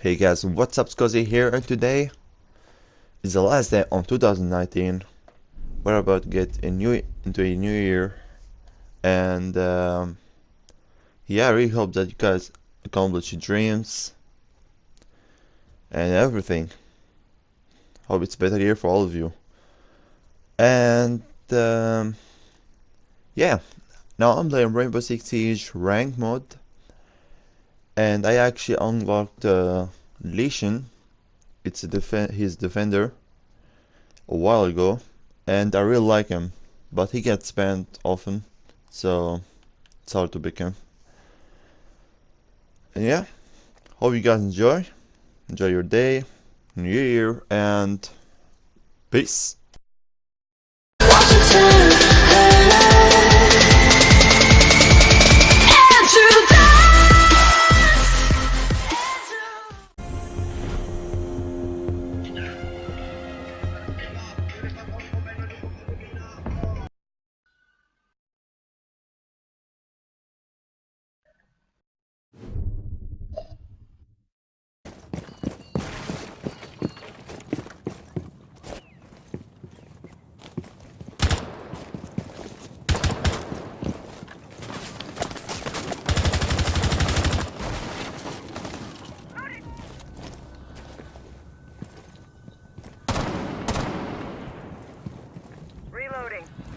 Hey guys, what's up Scuzzy here and today is the last day on 2019 We're about to get a new, into a new year and um, yeah I really hope that you guys accomplish your dreams and everything. Hope it's a better year for all of you. And um, yeah now I'm playing Rainbow Six Siege rank mode and I actually unlocked uh, Lesion it's def his defender a while ago and I really like him but he gets banned often so it's hard to pick him. And yeah hope you guys enjoy. Enjoy your day new year and peace Reloading.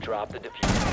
Dropped the defuser.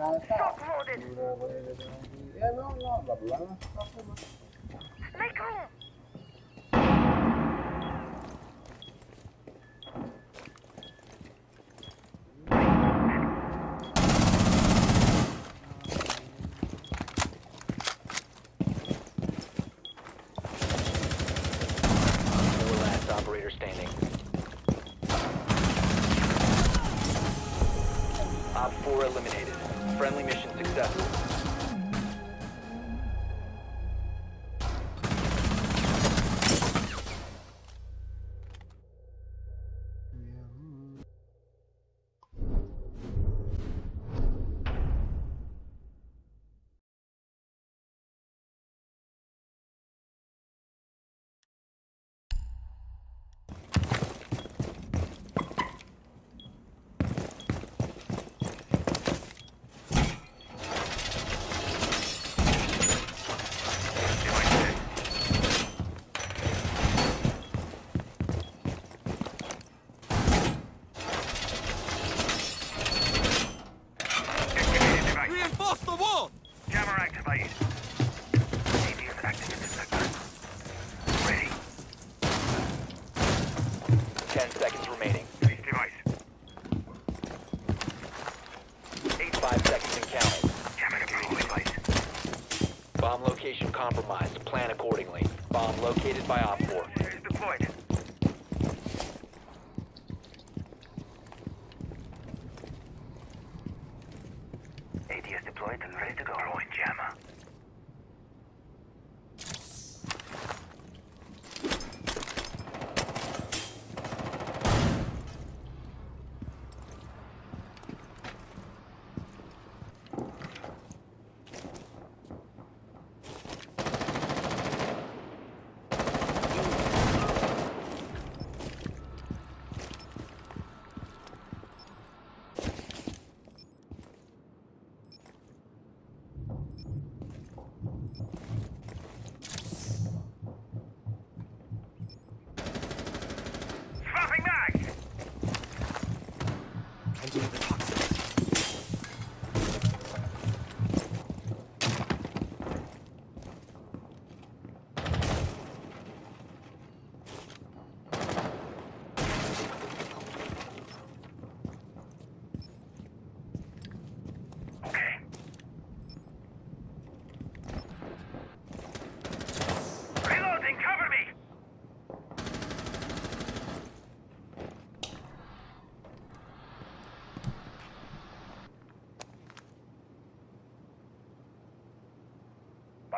Shock loaded. Ano, no, babla. Make room. Four last operator. Op 4 eliminated. Friendly mission successful. Plan accordingly. Bomb located by Op 4. Is deployed.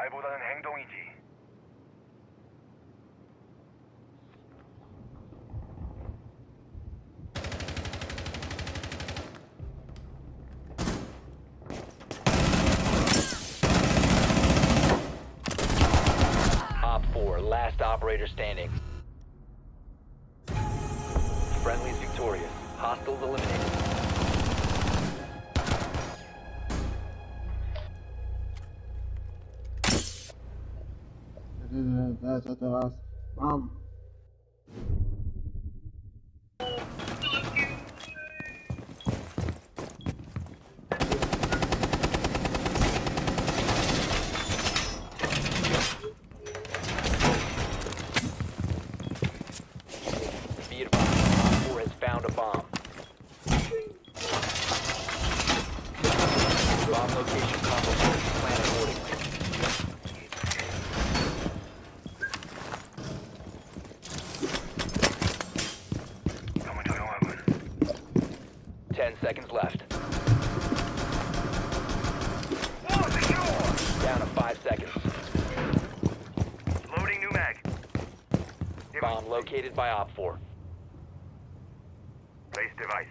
말보다는 행동이지. Op 4, last operator standing. Friendly's victorious. Hostiles eliminated. بعض located by Op 4. Place device.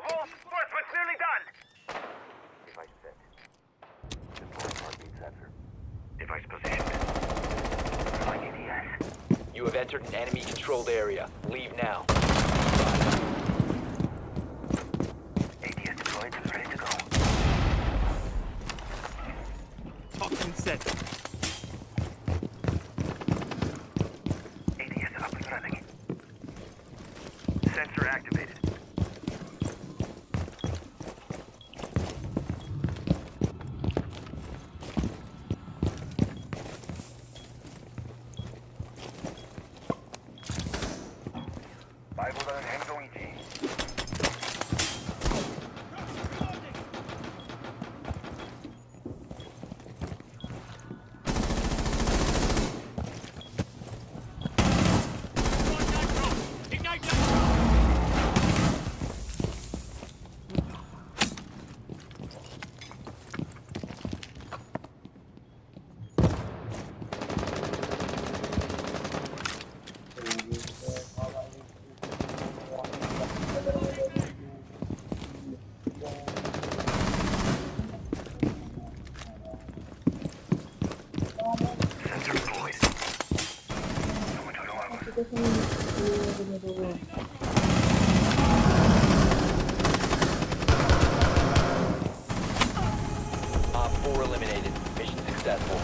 Reinforcement's nearly done! Device set. Heartbeat sensor. Device positioned. You have entered an enemy controlled area. Leave now. ADS deployed and ready to go. Toxin set. ADS up and running. Sensor activated. 말보 Op 4 eliminated. Mission successful.